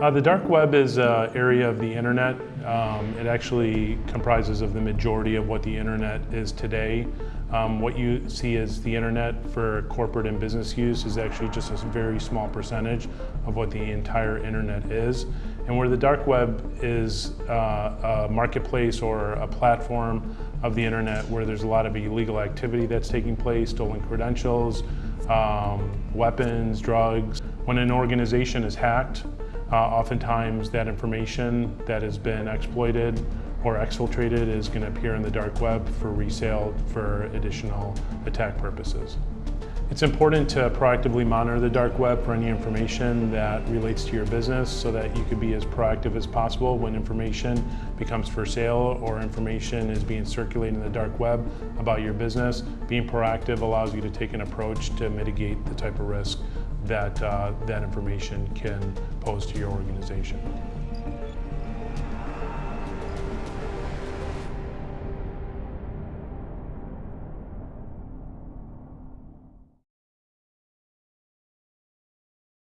Uh, the dark web is an area of the internet. Um, it actually comprises of the majority of what the internet is today. Um, what you see as the internet for corporate and business use is actually just a very small percentage of what the entire internet is. And where the dark web is uh, a marketplace or a platform of the internet where there's a lot of illegal activity that's taking place, stolen credentials, um, weapons, drugs. When an organization is hacked, uh, oftentimes that information that has been exploited or exfiltrated is going to appear in the dark web for resale for additional attack purposes. It's important to proactively monitor the dark web for any information that relates to your business so that you can be as proactive as possible when information becomes for sale or information is being circulated in the dark web about your business. Being proactive allows you to take an approach to mitigate the type of risk that uh, that information can pose to your organization.